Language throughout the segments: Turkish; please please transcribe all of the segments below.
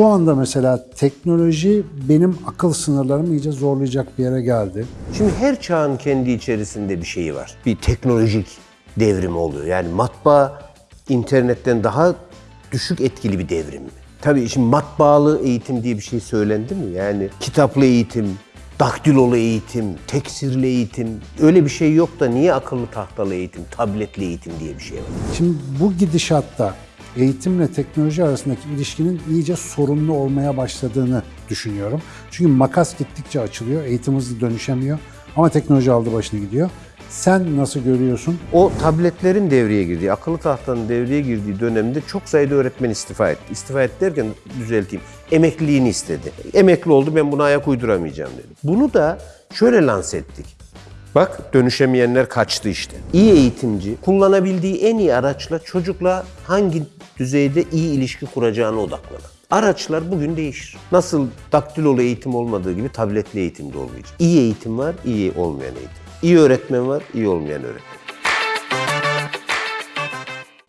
Şu anda mesela teknoloji benim akıl sınırlarımı iyice zorlayacak bir yere geldi. Şimdi her çağın kendi içerisinde bir şeyi var. Bir teknolojik devrim oluyor. Yani matbaa internetten daha düşük etkili bir devrim mi? Tabii şimdi matbaalı eğitim diye bir şey söylendi mi? Yani kitaplı eğitim, daktilolu eğitim, teksirli eğitim öyle bir şey yok da niye akıllı tahtalı eğitim, tabletli eğitim diye bir şey var? Şimdi bu gidişatta eğitimle teknoloji arasındaki ilişkinin iyice sorunlu olmaya başladığını düşünüyorum. Çünkü makas gittikçe açılıyor, eğitim hızlı dönüşemiyor ama teknoloji aldı başını gidiyor. Sen nasıl görüyorsun? O tabletlerin devreye girdiği, akıllı tahtanın devreye girdiği dönemde çok sayıda öğretmen istifa etti. İstifa etti derken düzelteyim. Emekliliğini istedi. Emekli oldu ben buna ayak uyduramayacağım dedi. Bunu da şöyle lanse ettik. Bak dönüşemeyenler kaçtı işte. İyi eğitimci kullanabildiği en iyi araçla çocukla hangi düzeyde iyi ilişki kuracağına odaklanır. Araçlar bugün değişir. Nasıl daktilolu eğitim olmadığı gibi tabletli eğitim de olmayacak. İyi eğitim var, iyi olmayan eğitim. İyi öğretmen var, iyi olmayan öğretmen.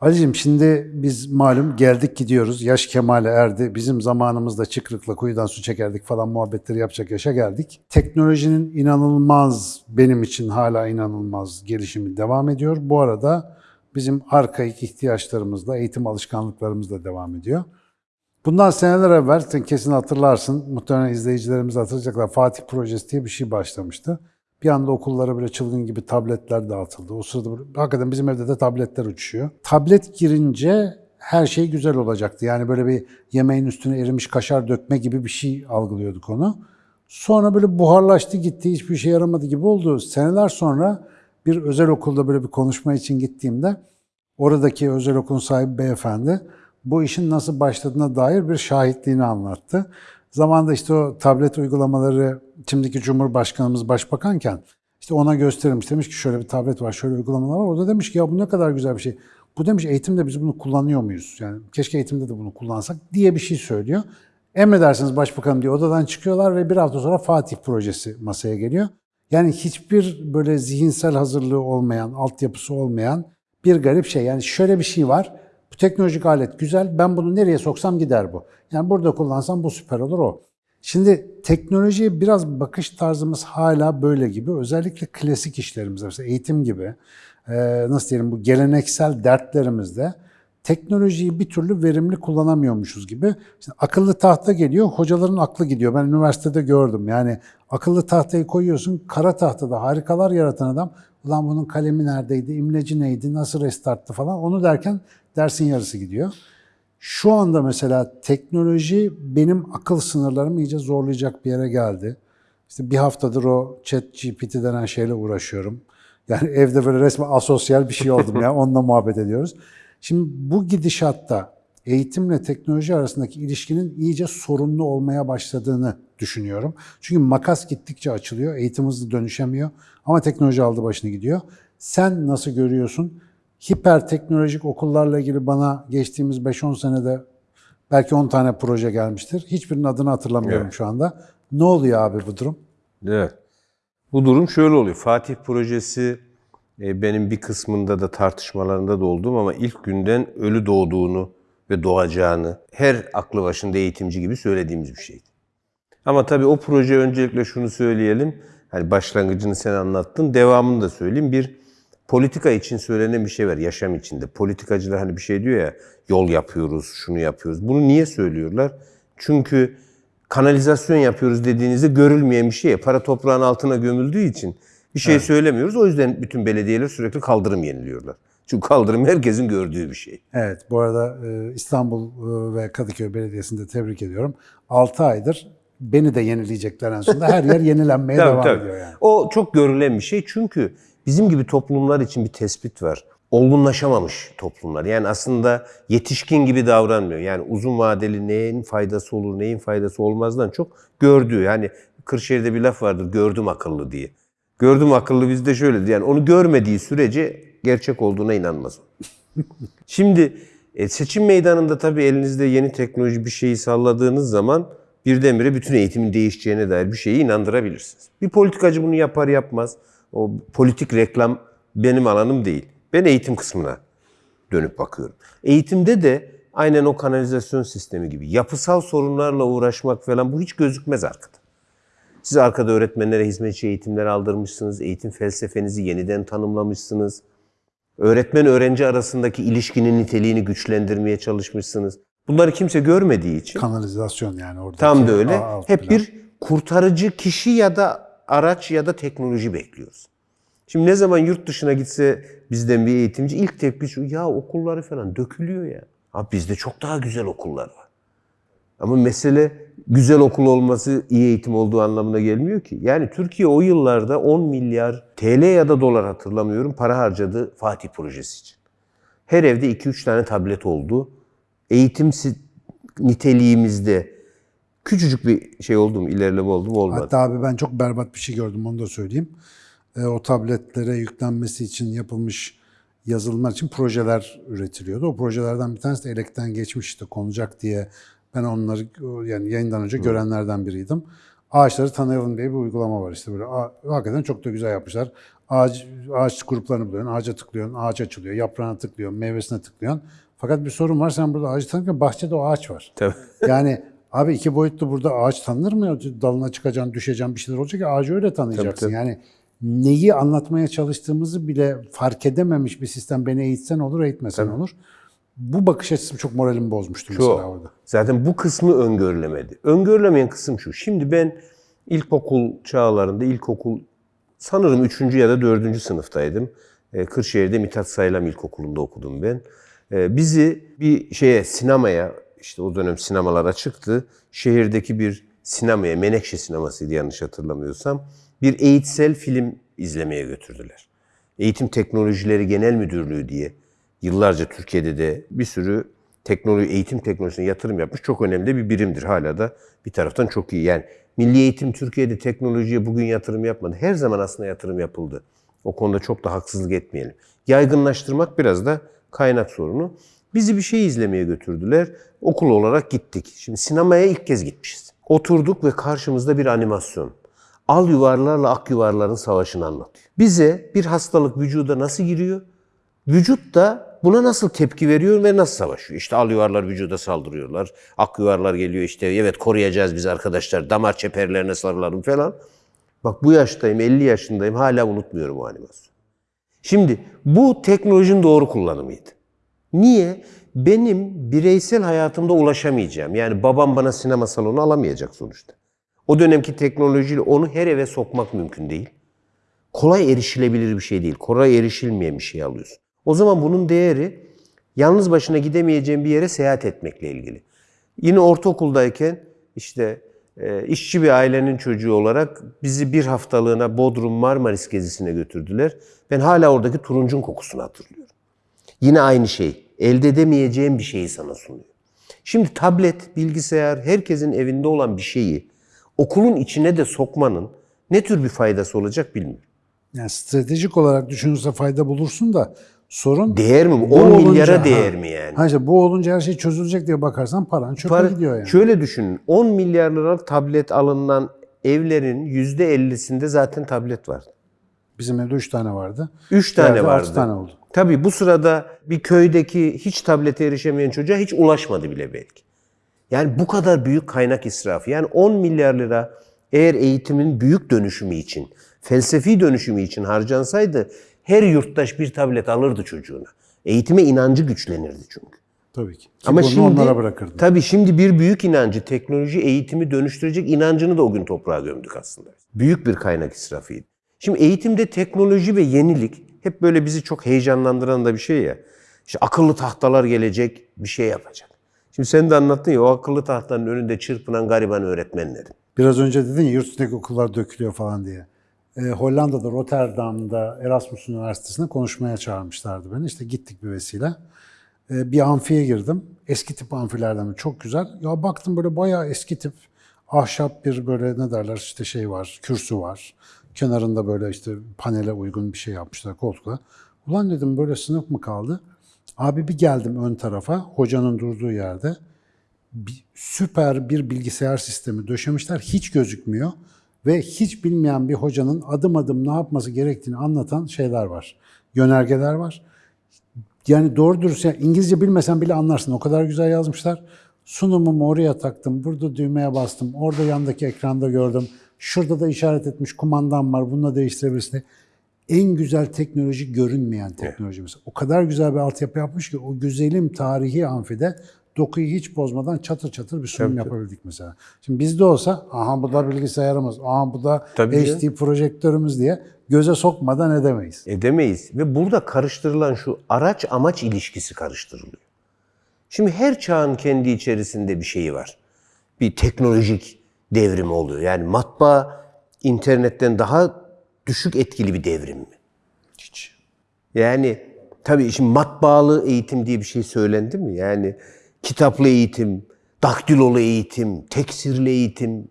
Ali'cim şimdi biz malum geldik gidiyoruz. Yaş kemale erdi. Bizim zamanımızda çıkrıkla kuyudan su çekerdik falan muhabbetleri yapacak yaşa geldik. Teknolojinin inanılmaz, benim için hala inanılmaz gelişimi devam ediyor. Bu arada bizim arkaik ihtiyaçlarımızla, eğitim alışkanlıklarımızla devam ediyor. Bundan seneler evvel, sen kesin hatırlarsın, muhtemelen izleyicilerimiz hatırlayacaklar, Fatih Projesi diye bir şey başlamıştı. Bir anda okullara böyle çılgın gibi tabletler dağıtıldı. O sırada böyle- hakikaten bizim evde de tabletler uçuşuyor. Tablet girince her şey güzel olacaktı. Yani böyle bir yemeğin üstüne erimiş kaşar dökme gibi bir şey algılıyorduk onu. Sonra böyle buharlaştı gitti, hiçbir şey yaramadı gibi oldu. Seneler sonra bir özel okulda böyle bir konuşma için gittiğimde oradaki özel okulun sahibi beyefendi bu işin nasıl başladığına dair bir şahitliğini anlattı. Zamanında işte o tablet uygulamaları şimdiki Cumhurbaşkanımız başbakanken işte ona gösterilmiş. Demiş ki şöyle bir tablet var, şöyle uygulamalar var. O da demiş ki ya bu ne kadar güzel bir şey. Bu demiş eğitimde biz bunu kullanıyor muyuz? Yani keşke eğitimde de bunu kullansak diye bir şey söylüyor. Emredersiniz başbakanım diye odadan çıkıyorlar ve bir hafta sonra Fatih projesi masaya geliyor. Yani hiçbir böyle zihinsel hazırlığı olmayan, altyapısı olmayan bir garip şey. Yani şöyle bir şey var. Bu teknolojik alet güzel. Ben bunu nereye soksam gider bu. Yani burada kullansam bu süper olur o. Şimdi teknolojiye biraz bakış tarzımız hala böyle gibi. Özellikle klasik işlerimiz, mesela eğitim gibi, nasıl diyelim bu geleneksel dertlerimizde teknolojiyi bir türlü verimli kullanamıyormuşuz gibi. Şimdi akıllı tahta geliyor, hocaların aklı gidiyor. Ben üniversitede gördüm. Yani akıllı tahtayı koyuyorsun, kara tahtada harikalar yaratan adam, ulan bunun kalemi neredeydi, imleci neydi, nasıl restarttı falan onu derken dersin yarısı gidiyor. Şu anda mesela teknoloji benim akıl sınırlarımı iyice zorlayacak bir yere geldi. İşte bir haftadır o chat GPT denen şeyle uğraşıyorum. Yani evde böyle resmen asosyal bir şey oldum ya onunla muhabbet ediyoruz. Şimdi bu gidişatta eğitimle teknoloji arasındaki ilişkinin iyice sorunlu olmaya başladığını düşünüyorum. Çünkü makas gittikçe açılıyor, eğitim hızlı dönüşemiyor ama teknoloji aldı başını gidiyor. Sen nasıl görüyorsun? Hiper teknolojik okullarla ilgili bana geçtiğimiz 5-10 senede belki 10 tane proje gelmiştir. Hiçbirinin adını hatırlamıyorum Evet. şu anda. Ne oluyor abi bu durum? Evet. Bu durum şöyle oluyor. Fatih projesi benim bir kısmında da tartışmalarında da oldum ama ilk günden ölü doğduğunu ve doğacağını her aklı başında eğitimci gibi söylediğimiz bir şeydi. Ama tabii o proje öncelikle şunu söyleyelim. Hani başlangıcını sen anlattın. Devamını da söyleyeyim. Bir politika için söylenen bir şey var yaşam içinde. Politikacılar hani bir şey diyor ya yol yapıyoruz, şunu yapıyoruz. Bunu niye söylüyorlar? Çünkü kanalizasyon yapıyoruz dediğinizde görülmeyen bir şey. Para toprağın altına gömüldüğü için bir şey söylemiyoruz. O yüzden bütün belediyeler sürekli kaldırım yeniliyorlar. Çünkü kaldırım herkesin gördüğü bir şey. Evet, bu arada e, İstanbul e, ve Kadıköy Belediyesi'ni de tebrik ediyorum. 6 aydır beni de yenileyecekler en sonunda. Her yer yenilenmeye Tabii, devam tabii. ediyor yani. O çok görülen bir şey çünkü bizim gibi toplumlar için bir tespit var. Olgunlaşamamış toplumlar. Yani aslında yetişkin gibi davranmıyor. Yani uzun vadeli neyin faydası olur, neyin faydası olmazdan çok gördüğü. Yani Kırşehir'de bir laf vardır, gördüm akıllı diye. Gördüm akıllı bizde şöyle yani onu görmediği sürece gerçek olduğuna inanmaz. Şimdi e, seçim meydanında tabii elinizde yeni teknoloji bir şeyi salladığınız zaman birdenbire bütün eğitimin değişeceğine dair bir şeyi inandırabilirsiniz. Bir politikacı bunu yapar yapmaz. O politik reklam benim alanım değil. Ben eğitim kısmına dönüp bakıyorum. Eğitimde de aynen o kanalizasyon sistemi gibi yapısal sorunlarla uğraşmak falan bu hiç gözükmez arkada. Siz arkada öğretmenlere hizmetçi eğitimler aldırmışsınız, eğitim felsefenizi yeniden tanımlamışsınız. Öğretmen öğrenci arasındaki ilişkinin niteliğini güçlendirmeye çalışmışsınız. Bunları kimse görmediği için Kanalizasyon yani orada. tam da öyle. Hep bir kurtarıcı kişi ya da araç ya da teknoloji bekliyoruz. Şimdi ne zaman yurt dışına gitse bizden bir eğitimci ilk tepki şu ya okulları falan dökülüyor ya. Abi bizde çok daha güzel okullar var. Ama mesele güzel okul olması iyi eğitim olduğu anlamına gelmiyor ki. Yani Türkiye o yıllarda 10 milyar TL ya da dolar hatırlamıyorum para harcadı Fatih projesi için. Her evde 2-3 tane tablet oldu. Eğitim niteliğimizde küçücük bir şey oldu mu, ilerleme oldu mu olmadı. Hatta abi ben çok berbat bir şey gördüm onu da söyleyeyim. E, o tabletlere yüklenmesi için yapılmış yazılımlar için projeler üretiliyordu. O projelerden bir tanesi de elekten geçmiş işte konacak diye ben onları yani yayından önce görenlerden biriydim. Ağaçları tanıyalım diye bir uygulama var işte böyle. Hakikaten çok da güzel yapmışlar. Ağaç, ağaç gruplarını buluyorsun, ağaca tıklıyorsun, ağaç açılıyor, yaprağına tıklıyorsun, meyvesine tıklıyorsun. Fakat bir sorun var, sen burada ağacı tanırken bahçede o ağaç var. Tabii. Yani abi iki boyutlu burada ağaç tanınır mı? Dalına çıkacaksın, düşeceksin bir şeyler olacak ki ağacı öyle tanıyacaksın. Tabii, tabii. Yani neyi anlatmaya çalıştığımızı bile fark edememiş bir sistem beni eğitsen olur, eğitmesen olur. Bu bakış açısı çok moralimi bozmuştu mesela Çok. orada. Zaten bu kısmı öngörülemedi. Öngörülemeyen kısım şu. Şimdi ben ilkokul çağlarında, ilkokul sanırım 3. ya da 4. sınıftaydım. Ee, Kırşehir'de Mithat Saylam İlkokulu'nda okudum ben. Ee, Bizi bir şeye, sinemaya, işte o dönem sinemalara çıktı. Şehirdeki bir sinemaya, Menekşe sinemasıydı yanlış hatırlamıyorsam. Bir eğitsel film izlemeye götürdüler. Eğitim Teknolojileri Genel Müdürlüğü diye yıllarca Türkiye'de de bir sürü teknoloji, eğitim teknolojisine yatırım yapmış çok önemli bir birimdir. Hala da bir taraftan çok iyi. Yani milli eğitim Türkiye'de teknolojiye bugün yatırım yapmadı. Her zaman aslında yatırım yapıldı. O konuda çok da haksızlık etmeyelim. Yaygınlaştırmak biraz da kaynak sorunu. Bizi bir şey izlemeye götürdüler. Okul olarak gittik. Şimdi sinemaya ilk kez gitmişiz. Oturduk ve karşımızda bir animasyon. Al yuvarlarla ak yuvarların savaşını anlatıyor. Bize bir hastalık vücuda nasıl giriyor? Vücut da buna nasıl tepki veriyor ve nasıl savaşıyor? İşte al yuvarlar vücuda saldırıyorlar. Ak yuvarlar geliyor işte evet koruyacağız biz arkadaşlar. Damar çeperlerine sarılalım falan. Bak bu yaştayım 50 yaşındayım hala unutmuyorum o animasyonu. Şimdi bu teknolojinin doğru kullanımıydı. Niye? Benim bireysel hayatımda ulaşamayacağım. Yani babam bana sinema salonu alamayacak sonuçta. O dönemki teknolojiyle onu her eve sokmak mümkün değil. Kolay erişilebilir bir şey değil. Kolay erişilmeyen bir şey alıyorsun. O zaman bunun değeri yalnız başına gidemeyeceğin bir yere seyahat etmekle ilgili. Yine ortaokuldayken işte e, işçi bir ailenin çocuğu olarak bizi bir haftalığına Bodrum Marmaris gezisine götürdüler. Ben hala oradaki turuncun kokusunu hatırlıyorum. Yine aynı şey. Elde edemeyeceğin bir şeyi sana sunuyor. Şimdi tablet, bilgisayar, herkesin evinde olan bir şeyi okulun içine de sokmanın ne tür bir faydası olacak bilmiyorum. Yani stratejik olarak düşünürse fayda bulursun da sorun Değer mi? bu 10 olunca- milyara ha. değer mi yani? Ha işte bu olunca her şey çözülecek diye bakarsan paran çöpe Para- gidiyor yani. Şöyle düşünün. 10 milyar liralık tablet alınan evlerin %50'sinde zaten tablet var. Bizim evde 3 tane vardı. 3 tane Diğerde vardı. altı tane oldu. Tabii bu sırada bir köydeki hiç tablete erişemeyen çocuğa hiç ulaşmadı bile belki. Yani bu kadar büyük kaynak israfı. Yani 10 milyar lira eğer eğitimin büyük dönüşümü için, felsefi dönüşümü için harcansaydı her yurttaş bir tablet alırdı çocuğuna. Eğitime inancı güçlenirdi çünkü. Tabii ki. Ki Ama bunu şimdi onlara bırakırdım. Tabii şimdi bir büyük inancı, teknoloji eğitimi dönüştürecek inancını da o gün toprağa gömdük aslında. Büyük bir kaynak israfıydı. Şimdi eğitimde teknoloji ve yenilik hep böyle bizi çok heyecanlandıran da bir şey ya. İşte akıllı tahtalar gelecek, bir şey yapacak. Şimdi sen de anlattın ya o akıllı tahtanın önünde çırpınan gariban öğretmenlerin. Biraz önce dedin ya yurt okullar dökülüyor falan diye. Ee, Hollanda'da, Rotterdam'da Erasmus Üniversitesi'ne konuşmaya çağırmışlardı beni. İşte gittik bir vesile. Ee, bir amfiye girdim. Eski tip amfilerden çok güzel. Ya baktım böyle bayağı eski tip ahşap bir böyle ne derler işte şey var, kürsü var. Kenarında böyle işte panele uygun bir şey yapmışlar koltukla. Ulan dedim böyle sınıf mı kaldı? Abi bir geldim ön tarafa, hocanın durduğu yerde bir- süper bir bilgisayar sistemi döşemişler. Hiç gözükmüyor ve hiç bilmeyen bir hocanın adım adım ne yapması gerektiğini anlatan şeyler var. Yönergeler var. Yani doğru dürüst yani İngilizce bilmesen bile anlarsın. O kadar güzel yazmışlar. Sunumumu oraya taktım. Burada düğmeye bastım. Orada yandaki ekranda gördüm. Şurada da işaret etmiş kumandam var. Bununla değiştirebilirsin. En güzel teknoloji görünmeyen teknoloji mesela. O kadar güzel bir altyapı yapmış ki o güzelim tarihi amfide dokuyu hiç bozmadan çatır çatır bir sunum yapabildik mesela. Şimdi bizde olsa aha bu da bilgisayarımız, aha bu da Tabii HD projektörümüz diye göze sokmadan edemeyiz. Edemeyiz. Ve burada karıştırılan şu araç amaç ilişkisi karıştırılıyor. Şimdi her çağın kendi içerisinde bir şeyi var. Bir teknolojik devrim oluyor. Yani matbaa internetten daha düşük etkili bir devrim mi? Hiç. Yani tabii şimdi matbaalı eğitim diye bir şey söylendi mi? Yani kitaplı eğitim, daktilolu eğitim, teksirli eğitim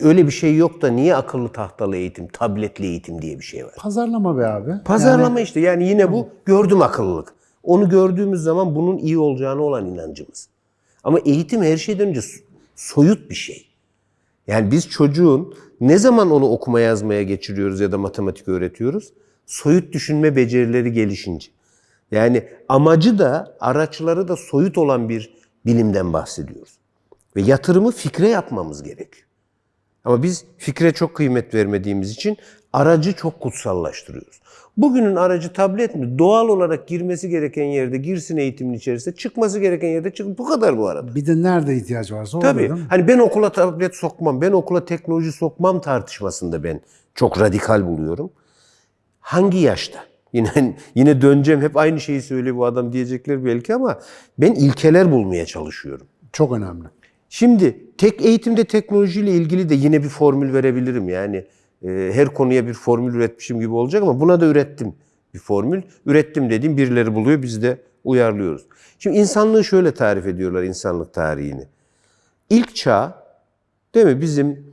öyle bir şey yok da niye akıllı tahtalı eğitim, tabletli eğitim diye bir şey var? Pazarlama be abi. Pazarlama işte yani yine bu gördüm akıllılık. Onu gördüğümüz zaman bunun iyi olacağına olan inancımız. Ama eğitim her şeyden önce so- soyut bir şey. Yani biz çocuğun ne zaman onu okuma yazmaya geçiriyoruz ya da matematik öğretiyoruz? Soyut düşünme becerileri gelişince. Yani amacı da araçları da soyut olan bir bilimden bahsediyoruz. Ve yatırımı fikre yapmamız gerekiyor. Ama biz fikre çok kıymet vermediğimiz için aracı çok kutsallaştırıyoruz. Bugünün aracı tablet mi? Doğal olarak girmesi gereken yerde girsin eğitimin içerisinde, çıkması gereken yerde çık. Bu kadar bu arada. Bir de nerede ihtiyaç varsa orada Tabii. değil mi? Hani ben okula tablet sokmam, ben okula teknoloji sokmam tartışmasında ben çok radikal buluyorum. Hangi yaşta? Yine yine döneceğim. Hep aynı şeyi söylüyor bu adam diyecekler belki ama ben ilkeler bulmaya çalışıyorum. Çok önemli. Şimdi tek eğitimde teknolojiyle ilgili de yine bir formül verebilirim. Yani e, her konuya bir formül üretmişim gibi olacak ama buna da ürettim bir formül. Ürettim dediğim birileri buluyor biz de uyarlıyoruz. Şimdi insanlığı şöyle tarif ediyorlar insanlık tarihini. İlk çağ değil mi bizim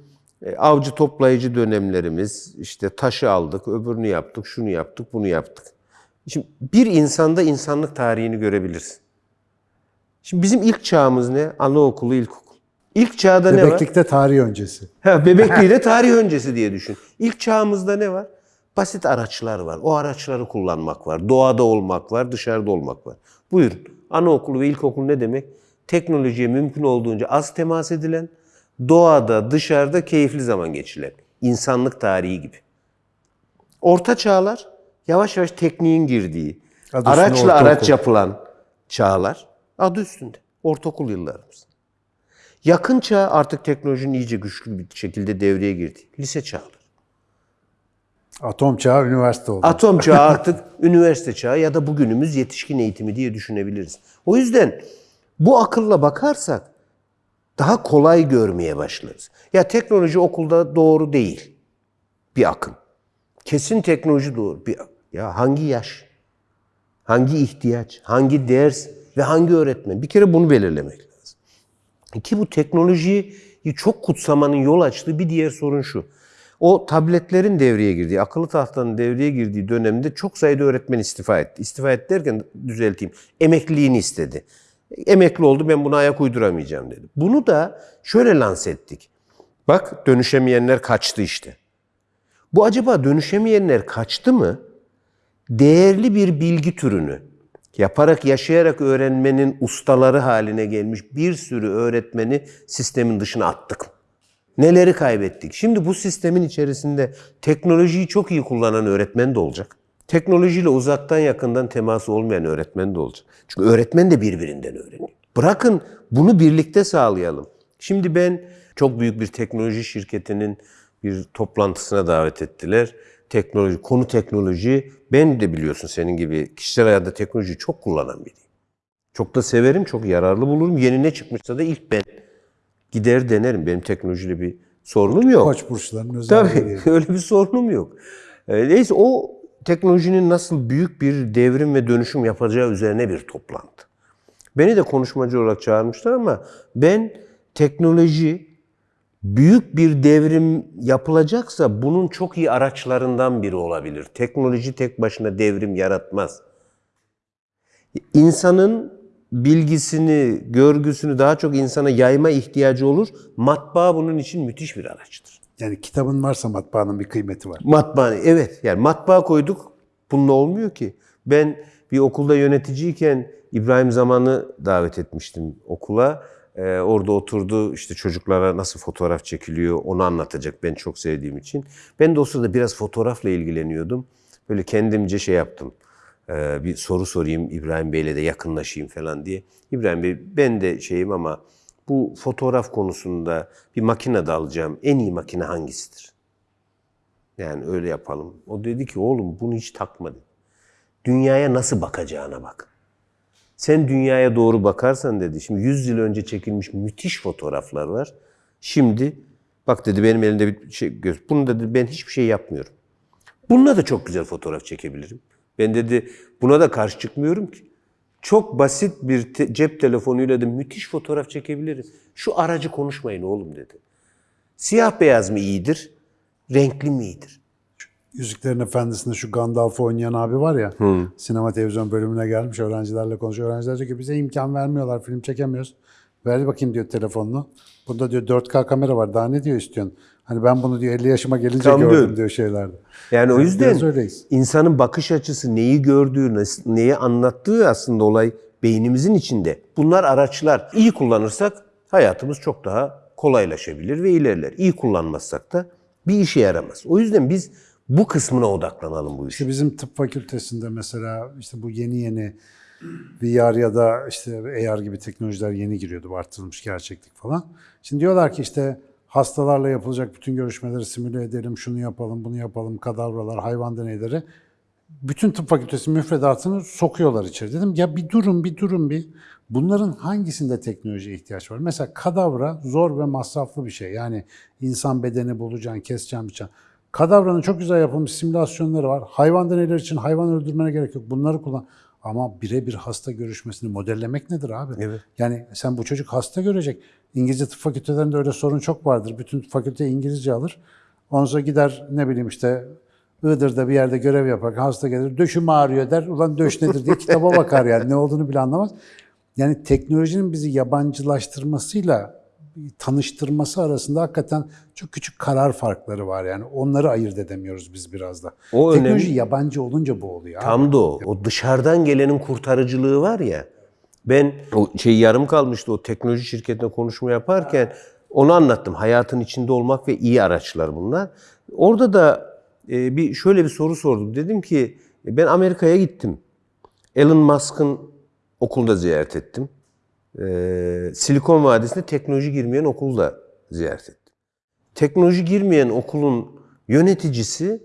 e, avcı toplayıcı dönemlerimiz işte taşı aldık, öbürünü yaptık, şunu yaptık, bunu yaptık. Şimdi bir insanda insanlık tarihini görebilirsin. Şimdi bizim ilk çağımız ne? Anaokulu, ilkokul. İlk çağda ne var? Bebeklikte tarih öncesi. Ha, bebekliği de tarih öncesi diye düşün. İlk çağımızda ne var? Basit araçlar var. O araçları kullanmak var. Doğada olmak var, dışarıda olmak var. Buyurun. Anaokulu ve ilkokul ne demek? Teknolojiye mümkün olduğunca az temas edilen, doğada, dışarıda keyifli zaman geçirilen. İnsanlık tarihi gibi. Orta çağlar yavaş yavaş tekniğin girdiği, Adı araçla araç ortaokul. yapılan çağlar. Adı üstünde. Ortaokul yıllarımız. Yakın çağ artık teknolojinin iyice güçlü bir şekilde devreye girdi. Lise çağları. Atom çağı üniversite oldu. Atom çağı artık üniversite çağı ya da bugünümüz yetişkin eğitimi diye düşünebiliriz. O yüzden bu akılla bakarsak daha kolay görmeye başlarız. Ya teknoloji okulda doğru değil. Bir akım. Kesin teknoloji doğru. Bir, ya hangi yaş? Hangi ihtiyaç? Hangi ders? Ve hangi öğretmen? Bir kere bunu belirlemek lazım. Ki bu teknolojiyi çok kutsamanın yol açtığı bir diğer sorun şu. O tabletlerin devreye girdiği, akıllı tahtanın devreye girdiği dönemde çok sayıda öğretmen istifa etti. İstifa etti derken düzelteyim. Emekliliğini istedi. Emekli oldu ben buna ayak uyduramayacağım dedi. Bunu da şöyle lanse ettik. Bak dönüşemeyenler kaçtı işte. Bu acaba dönüşemeyenler kaçtı mı? Değerli bir bilgi türünü yaparak yaşayarak öğrenmenin ustaları haline gelmiş bir sürü öğretmeni sistemin dışına attık. Neleri kaybettik? Şimdi bu sistemin içerisinde teknolojiyi çok iyi kullanan öğretmen de olacak. Teknolojiyle uzaktan yakından teması olmayan öğretmen de olacak. Çünkü öğretmen de birbirinden öğreniyor. Bırakın bunu birlikte sağlayalım. Şimdi ben çok büyük bir teknoloji şirketinin bir toplantısına davet ettiler. Teknoloji, konu teknoloji. Ben de biliyorsun senin gibi kişisel hayatta teknolojiyi çok kullanan biriyim. Çok da severim, çok yararlı bulurum. Yeni ne çıkmışsa da ilk ben gider denerim. Benim teknolojiyle bir sorunum yok. Koç burçlarının özelliği. Tabii öyle bir sorunum yok. Ee, Neyse o teknolojinin nasıl büyük bir devrim ve dönüşüm yapacağı üzerine bir toplantı. Beni de konuşmacı olarak çağırmışlar ama ben teknoloji büyük bir devrim yapılacaksa bunun çok iyi araçlarından biri olabilir. Teknoloji tek başına devrim yaratmaz. İnsanın bilgisini, görgüsünü daha çok insana yayma ihtiyacı olur. Matbaa bunun için müthiş bir araçtır. Yani kitabın varsa matbaanın bir kıymeti var. Matbaa, evet. Yani matbaa koyduk, bununla olmuyor ki. Ben bir okulda yöneticiyken İbrahim Zaman'ı davet etmiştim okula. Ee, orada oturdu işte çocuklara nasıl fotoğraf çekiliyor onu anlatacak ben çok sevdiğim için. Ben de o sırada biraz fotoğrafla ilgileniyordum. Böyle kendimce şey yaptım. Ee, bir soru sorayım İbrahim Bey'le de yakınlaşayım falan diye. İbrahim Bey ben de şeyim ama bu fotoğraf konusunda bir makine de alacağım. En iyi makine hangisidir? Yani öyle yapalım. O dedi ki oğlum bunu hiç takma dedi. Dünyaya nasıl bakacağına bak. Sen dünyaya doğru bakarsan dedi. Şimdi 100 yıl önce çekilmiş müthiş fotoğraflar var. Şimdi bak dedi benim elimde bir şey göz. Bunu dedi ben hiçbir şey yapmıyorum. Bununla da çok güzel fotoğraf çekebilirim. Ben dedi buna da karşı çıkmıyorum ki. Çok basit bir te- cep telefonuyla da müthiş fotoğraf çekebilirim. Şu aracı konuşmayın oğlum dedi. Siyah beyaz mı iyidir, renkli mi iyidir? Yüzüklerin Efendisi'nde şu Gandalf'ı oynayan abi var ya, sinema televizyon bölümüne gelmiş öğrencilerle konuşuyor. Öğrenciler diyor ki bize imkan vermiyorlar, film çekemiyoruz. Ver bakayım diyor telefonunu. Bunda diyor 4K kamera var, daha ne diyor istiyorsun? Hani ben bunu diyor 50 yaşıma gelince Tam gördüm diyor. şeylerde. Yani o yüzden insanın bakış açısı, neyi gördüğü, neyi anlattığı aslında olay beynimizin içinde. Bunlar araçlar. İyi kullanırsak hayatımız çok daha kolaylaşabilir ve ilerler. İyi kullanmazsak da bir işe yaramaz. O yüzden biz bu kısmına odaklanalım bu işi. İşte bizim tıp fakültesinde mesela işte bu yeni yeni VR ya da işte AR gibi teknolojiler yeni giriyordu. Artırılmış gerçeklik falan. Şimdi diyorlar ki işte hastalarla yapılacak bütün görüşmeleri simüle edelim, şunu yapalım, bunu yapalım, kadavralar, hayvan deneyleri. Bütün tıp fakültesi müfredatını sokuyorlar içeri. Dedim ya bir durun, bir durun bir. Bunların hangisinde teknolojiye ihtiyaç var? Mesela kadavra zor ve masraflı bir şey. Yani insan bedeni bulacaksın, keseceksin, biçeceksin. Kadavranın çok güzel yapılmış simülasyonları var. Hayvan deneyleri için hayvan öldürmene gerek yok. Bunları kullan. Ama birebir hasta görüşmesini modellemek nedir abi? Evet. Yani sen bu çocuk hasta görecek. İngilizce tıp fakültelerinde öyle sorun çok vardır. Bütün fakülte İngilizce alır. Ondan sonra gider ne bileyim işte Iğdır'da bir yerde görev yapar. Hasta gelir. Döşüm ağrıyor der. Ulan döş nedir diye kitaba bakar yani. Ne olduğunu bile anlamaz. Yani teknolojinin bizi yabancılaştırmasıyla tanıştırması arasında hakikaten çok küçük karar farkları var yani. Onları ayırt edemiyoruz biz biraz da. O Teknoloji önemli. yabancı olunca bu oluyor. abi. Tam da o. O dışarıdan gelenin kurtarıcılığı var ya. Ben o şey yarım kalmıştı o teknoloji şirketine konuşma yaparken onu anlattım. Hayatın içinde olmak ve iyi araçlar bunlar. Orada da e, bir şöyle bir soru sordum. Dedim ki ben Amerika'ya gittim. Elon Musk'ın okulda ziyaret ettim. Ee, Silikon Vadisi'nde teknoloji girmeyen okulda ziyaret ettim. Teknoloji girmeyen okulun yöneticisi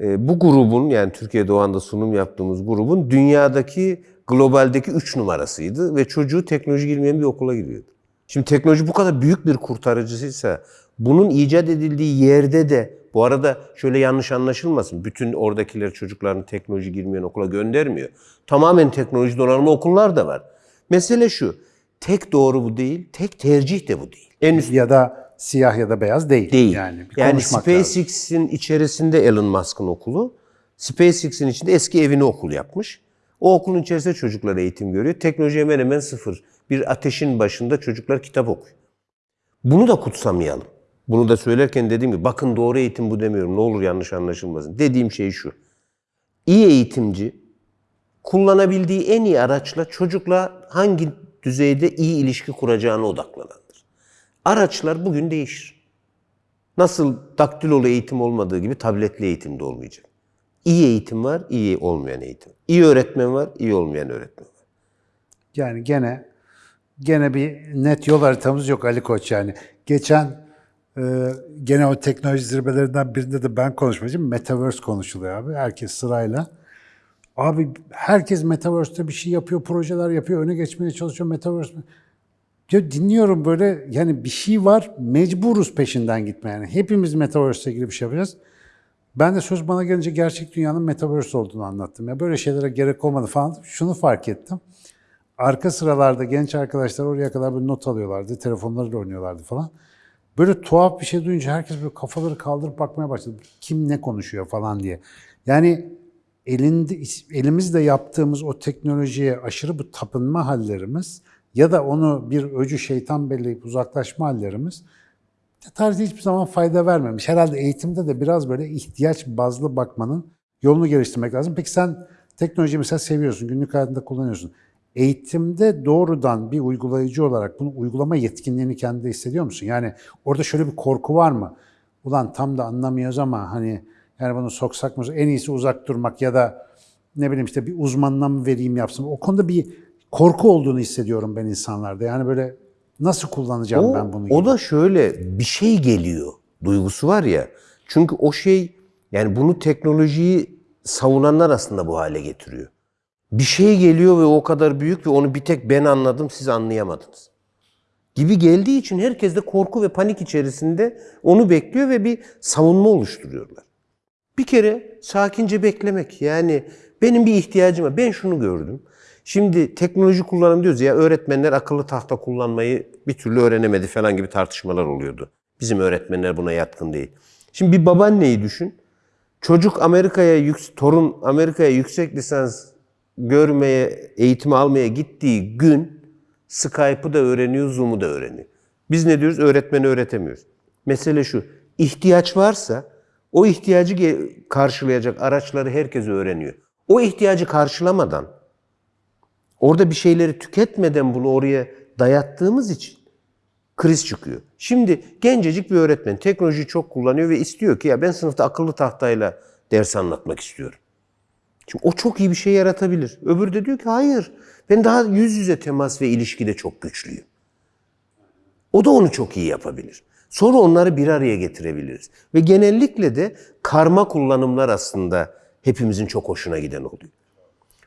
e, bu grubun yani Türkiye'de o anda sunum yaptığımız grubun dünyadaki globaldeki 3 numarasıydı ve çocuğu teknoloji girmeyen bir okula giriyordu. Şimdi teknoloji bu kadar büyük bir kurtarıcısıysa bunun icat edildiği yerde de bu arada şöyle yanlış anlaşılmasın. Bütün oradakiler çocuklarını teknoloji girmeyen okula göndermiyor. Tamamen teknoloji donanımlı okullar da var. Mesele şu. Tek doğru bu değil, tek tercih de bu değil. En üst Ya da siyah ya da beyaz değil. değil. Yani, bir yani. SpaceX'in içerisinde Elon Musk'ın okulu, SpaceX'in içinde eski evini okul yapmış. O okulun içerisinde çocuklar eğitim görüyor. Teknoloji hemen hemen sıfır. Bir ateşin başında çocuklar kitap okuyor. Bunu da kutsamayalım. Bunu da söylerken dediğim gibi bakın doğru eğitim bu demiyorum. Ne olur yanlış anlaşılmasın. Dediğim şey şu. İyi eğitimci kullanabildiği en iyi araçla çocukla hangi düzeyde iyi ilişki kuracağına odaklanandır. Araçlar bugün değişir. Nasıl daktilolu eğitim olmadığı gibi tabletli eğitim de olmayacak. İyi eğitim var, iyi olmayan eğitim. İyi öğretmen var, iyi olmayan öğretmen var. Yani gene gene bir net yol haritamız yok Ali Koç yani. Geçen e, gene o teknoloji zirvelerinden birinde de ben konuşmacıyım. Metaverse konuşuluyor abi. Herkes sırayla. Abi herkes Metaverse'te bir şey yapıyor, projeler yapıyor, öne geçmeye çalışıyor Metaverse. Ya dinliyorum böyle yani bir şey var, mecburuz peşinden gitmeye. Yani hepimiz Metaverse'le ilgili bir şey yapacağız. Ben de söz bana gelince gerçek dünyanın Metaverse olduğunu anlattım. Ya böyle şeylere gerek olmadı falan. Şunu fark ettim. Arka sıralarda genç arkadaşlar oraya kadar bir not alıyorlardı, telefonlarıyla oynuyorlardı falan. Böyle tuhaf bir şey duyunca herkes böyle kafaları kaldırıp bakmaya başladı. Kim ne konuşuyor falan diye. Yani elinde, elimizle yaptığımız o teknolojiye aşırı bu tapınma hallerimiz ya da onu bir öcü şeytan belleyip uzaklaşma hallerimiz tarihte hiçbir zaman fayda vermemiş. Herhalde eğitimde de biraz böyle ihtiyaç bazlı bakmanın yolunu geliştirmek lazım. Peki sen Teknolojiyi mesela seviyorsun, günlük hayatında kullanıyorsun. Eğitimde doğrudan bir uygulayıcı olarak bunu uygulama yetkinliğini kendinde hissediyor musun? Yani orada şöyle bir korku var mı? Ulan tam da anlamıyoruz ama hani yani bunu soksak mı en iyisi uzak durmak ya da ne bileyim işte bir uzmanına mı vereyim yapsın. O konuda bir korku olduğunu hissediyorum ben insanlarda. Yani böyle nasıl kullanacağım O, ben bunu? o gibi. da şöyle bir şey geliyor duygusu var ya. Çünkü o şey yani bunu teknolojiyi savunanlar aslında bu hale getiriyor. Bir şey geliyor ve o kadar büyük ve onu bir tek ben anladım siz anlayamadınız. Gibi geldiği için herkes de korku ve panik içerisinde onu bekliyor ve bir savunma oluşturuyorlar. Bir kere sakince beklemek. Yani benim bir ihtiyacım var. Ben şunu gördüm. Şimdi teknoloji kullanım diyoruz ya öğretmenler akıllı tahta kullanmayı bir türlü öğrenemedi falan gibi tartışmalar oluyordu. Bizim öğretmenler buna yatkın değil. Şimdi bir babaanneyi düşün. Çocuk Amerika'ya, torun Amerika'ya yüksek lisans görmeye, eğitimi almaya gittiği gün Skype'ı da öğreniyor, Zoom'u da öğreniyor. Biz ne diyoruz? Öğretmeni öğretemiyoruz. Mesele şu, ihtiyaç varsa o ihtiyacı karşılayacak araçları herkes öğreniyor. O ihtiyacı karşılamadan, orada bir şeyleri tüketmeden bunu oraya dayattığımız için kriz çıkıyor. Şimdi gencecik bir öğretmen teknolojiyi çok kullanıyor ve istiyor ki ya ben sınıfta akıllı tahtayla ders anlatmak istiyorum. Şimdi o çok iyi bir şey yaratabilir. Öbürü de diyor ki hayır ben daha yüz yüze temas ve ilişkide çok güçlüyüm. O da onu çok iyi yapabilir. Sonra onları bir araya getirebiliriz. Ve genellikle de karma kullanımlar aslında hepimizin çok hoşuna giden oluyor.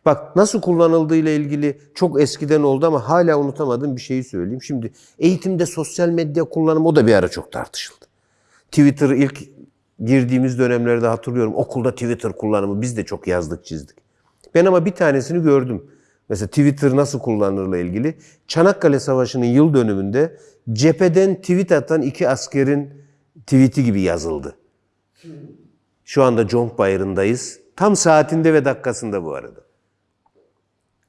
Bak nasıl kullanıldığıyla ilgili çok eskiden oldu ama hala unutamadığım bir şeyi söyleyeyim. Şimdi eğitimde sosyal medya kullanımı o da bir ara çok tartışıldı. Twitter ilk girdiğimiz dönemlerde hatırlıyorum. Okulda Twitter kullanımı biz de çok yazdık çizdik. Ben ama bir tanesini gördüm. Mesela Twitter nasıl kullanılırla ilgili. Çanakkale Savaşı'nın yıl dönümünde cepheden tweet atan iki askerin tweet'i gibi yazıldı. Şu anda Conk Bayırı'ndayız. Tam saatinde ve dakikasında bu arada.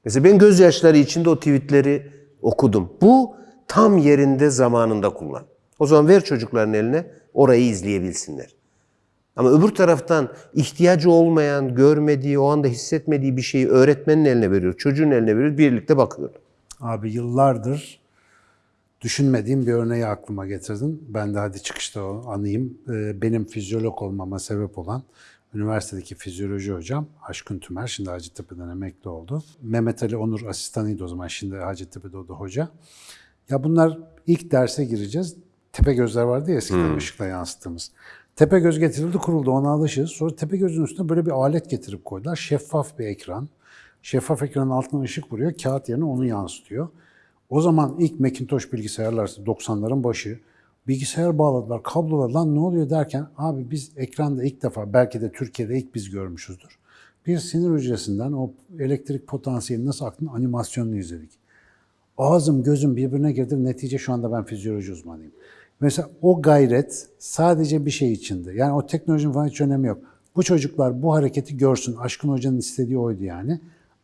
Mesela ben gözyaşları içinde o tweetleri okudum. Bu tam yerinde zamanında kullan. O zaman ver çocukların eline orayı izleyebilsinler. Ama öbür taraftan ihtiyacı olmayan, görmediği, o anda hissetmediği bir şeyi öğretmenin eline veriyor, çocuğun eline veriyor, birlikte bakıyorlar. Abi yıllardır düşünmediğim bir örneği aklıma getirdin. Ben de hadi çıkışta o anayım. Ee, Benim fizyolog olmama sebep olan üniversitedeki fizyoloji hocam Aşkın Tümer, şimdi Hacettepe'den emekli oldu. Mehmet Ali Onur asistanıydı o zaman, şimdi Hacettepe'de o da hoca. Ya bunlar ilk derse gireceğiz. Tepe gözler vardı ya eskiden ışıkla yansıttığımız. Tepe göz getirildi kuruldu ona alışırız. Sonra tepe gözün üstüne böyle bir alet getirip koydular. Şeffaf bir ekran. Şeffaf ekranın altına ışık vuruyor. Kağıt yerine onu yansıtıyor. O zaman ilk Macintosh bilgisayarlar 90'ların başı bilgisayar bağladılar, kablolar lan ne oluyor derken abi biz ekranda ilk defa belki de Türkiye'de ilk biz görmüşüzdür. Bir sinir hücresinden o elektrik potansiyeli nasıl aktığını animasyonunu izledik. Ağzım gözüm birbirine girdi. Netice şu anda ben fizyoloji uzmanıyım. Mesela o gayret sadece bir şey içindi. Yani o teknolojinin falan hiç önemi yok. Bu çocuklar bu hareketi görsün. Aşkın Hoca'nın istediği oydu yani.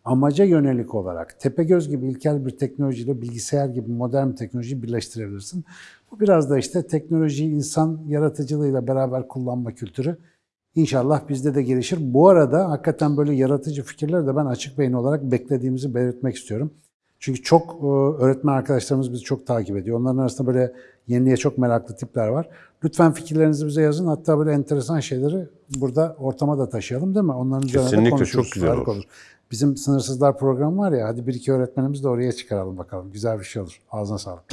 Amaca yönelik olarak Tepegöz gibi ilkel bir teknolojiyle bilgisayar gibi modern bir teknolojiyi birleştirebilirsin. Bu biraz da işte teknolojiyi insan yaratıcılığıyla beraber kullanma kültürü. İnşallah bizde de gelişir. Bu arada hakikaten böyle yaratıcı fikirleri de ben açık beyin olarak beklediğimizi belirtmek istiyorum. Çünkü çok e, öğretmen arkadaşlarımız bizi çok takip ediyor. Onların arasında böyle yeniliğe çok meraklı tipler var. Lütfen fikirlerinizi bize yazın. Hatta böyle enteresan şeyleri burada ortama da taşıyalım değil mi? Onların üzerine de Kesinlikle, konuşuruz. çok güzel Harika olur. Bizim Sınırsızlar programı var ya, hadi bir iki öğretmenimiz de oraya çıkaralım bakalım. Güzel bir şey olur. Ağzına sağlık.